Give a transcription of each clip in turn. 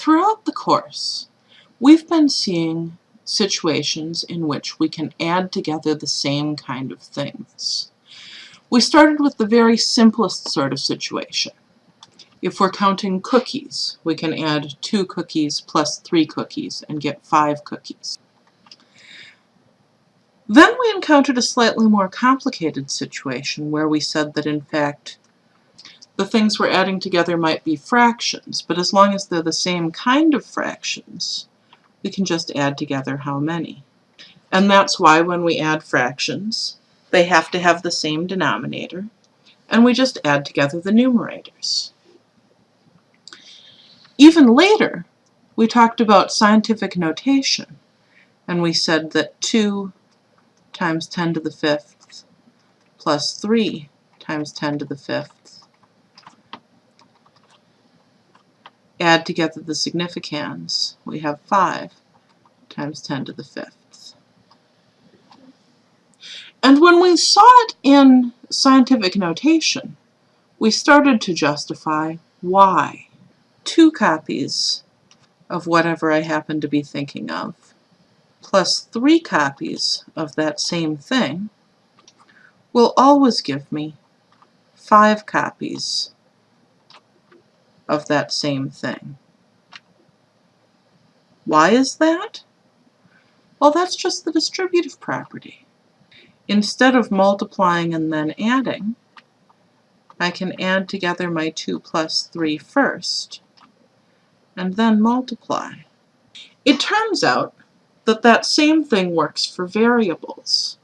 Throughout the course, we've been seeing situations in which we can add together the same kind of things. We started with the very simplest sort of situation. If we're counting cookies, we can add two cookies plus three cookies and get five cookies. Then we encountered a slightly more complicated situation where we said that in fact the things we're adding together might be fractions, but as long as they're the same kind of fractions, we can just add together how many. And that's why when we add fractions, they have to have the same denominator, and we just add together the numerators. Even later, we talked about scientific notation, and we said that 2 times 10 to the fifth plus 3 times 10 to the fifth. Add together the significands, We have 5 times 10 to the fifth. And when we saw it in scientific notation, we started to justify why. Two copies of whatever I happen to be thinking of plus three copies of that same thing will always give me five copies of that same thing. Why is that? Well, that's just the distributive property. Instead of multiplying and then adding, I can add together my 2 plus 3 first, and then multiply. It turns out that that same thing works for variables.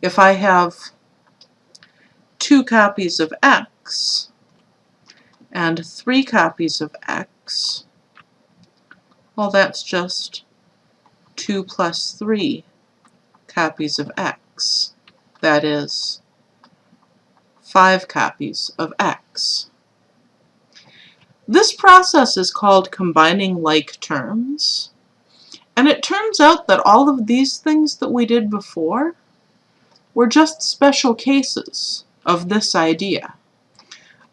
If I have two copies of x and three copies of x, well that's just 2 plus 3 copies of x. That is 5 copies of x. This process is called combining like terms. And it turns out that all of these things that we did before were just special cases of this idea.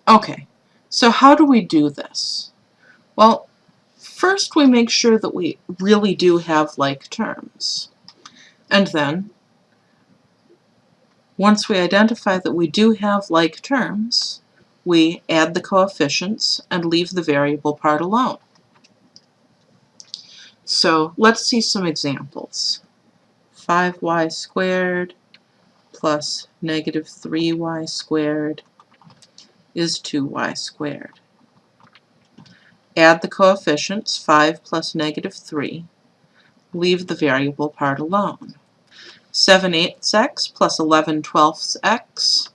Okay, so how do we do this? Well, first we make sure that we really do have like terms. And then, once we identify that we do have like terms, we add the coefficients and leave the variable part alone. So let's see some examples. 5y squared plus negative 3y squared is 2y squared. Add the coefficients, 5 plus negative 3. Leave the variable part alone. 7 eighths x plus 11 twelfths x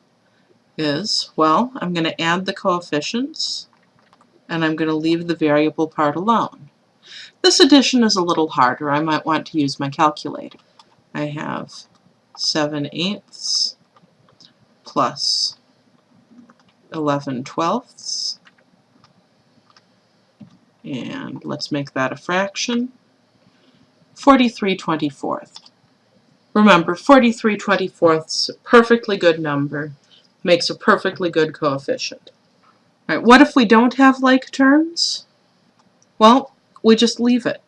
is, well, I'm going to add the coefficients, and I'm going to leave the variable part alone. This addition is a little harder. I might want to use my calculator. I have 7 eighths plus 11 twelfths. And let's make that a fraction. 43 24th. Remember, 43 24ths, perfectly good number, makes a perfectly good coefficient. All right, what if we don't have like terms? Well, we just leave it.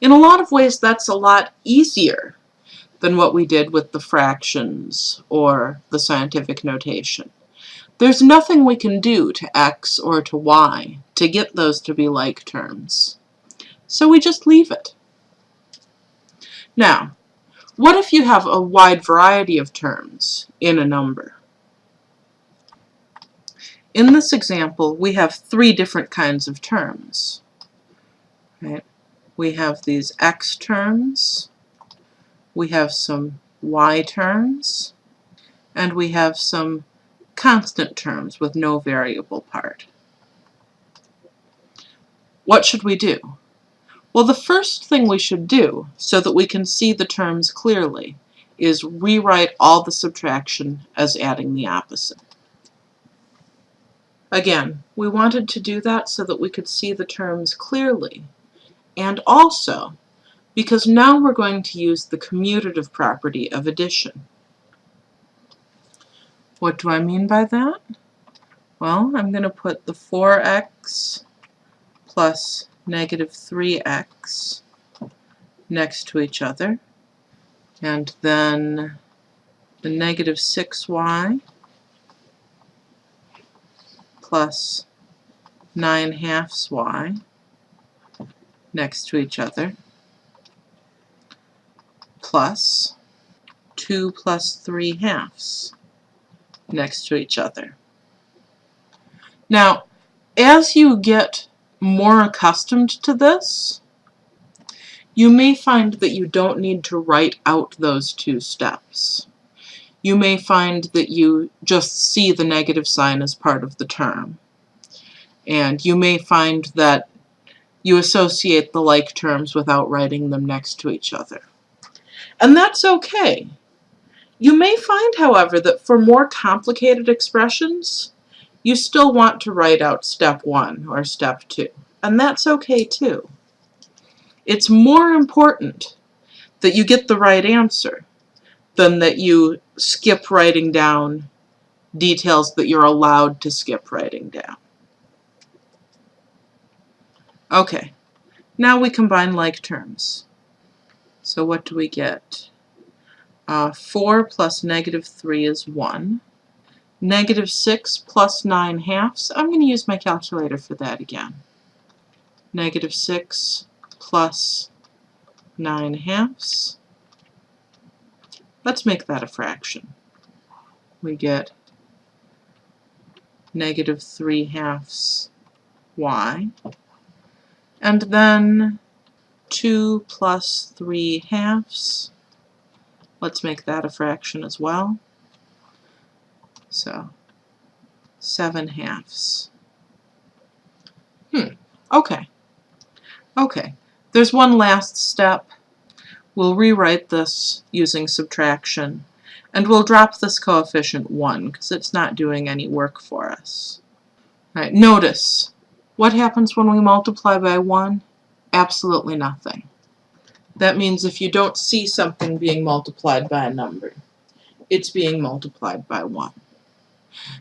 In a lot of ways, that's a lot easier than what we did with the fractions or the scientific notation. There's nothing we can do to x or to y to get those to be like terms. So we just leave it. Now, what if you have a wide variety of terms in a number? In this example, we have three different kinds of terms. Right? We have these x terms, we have some y terms, and we have some constant terms with no variable part. What should we do? Well, the first thing we should do, so that we can see the terms clearly, is rewrite all the subtraction as adding the opposite. Again, we wanted to do that so that we could see the terms clearly and also because now we're going to use the commutative property of addition. What do I mean by that? Well, I'm going to put the 4x plus negative 3x next to each other, and then the negative 6y plus 9 halves y next to each other, plus 2 plus 3 halves next to each other. Now, as you get more accustomed to this, you may find that you don't need to write out those two steps. You may find that you just see the negative sign as part of the term. And you may find that you associate the like terms without writing them next to each other. And that's okay. You may find, however, that for more complicated expressions, you still want to write out step one or step two. And that's okay too. It's more important that you get the right answer than that you skip writing down details that you're allowed to skip writing down. Okay, now we combine like terms. So what do we get? Uh, 4 plus negative 3 is 1. Negative 6 plus 9 halves, I'm going to use my calculator for that again. Negative 6 plus 9 halves. Let's make that a fraction. We get negative 3 halves y. And then 2 plus 3 halves. Let's make that a fraction as well. So, 7 halves. Hmm, okay. Okay, there's one last step. We'll rewrite this using subtraction, and we'll drop this coefficient 1 because it's not doing any work for us. All right, notice, what happens when we multiply by 1? Absolutely nothing. That means if you don't see something being multiplied by a number, it's being multiplied by 1.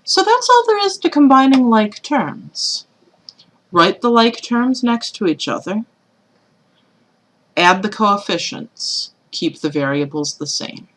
So that's all there is to combining like terms. Write the like terms next to each other, Add the coefficients. Keep the variables the same.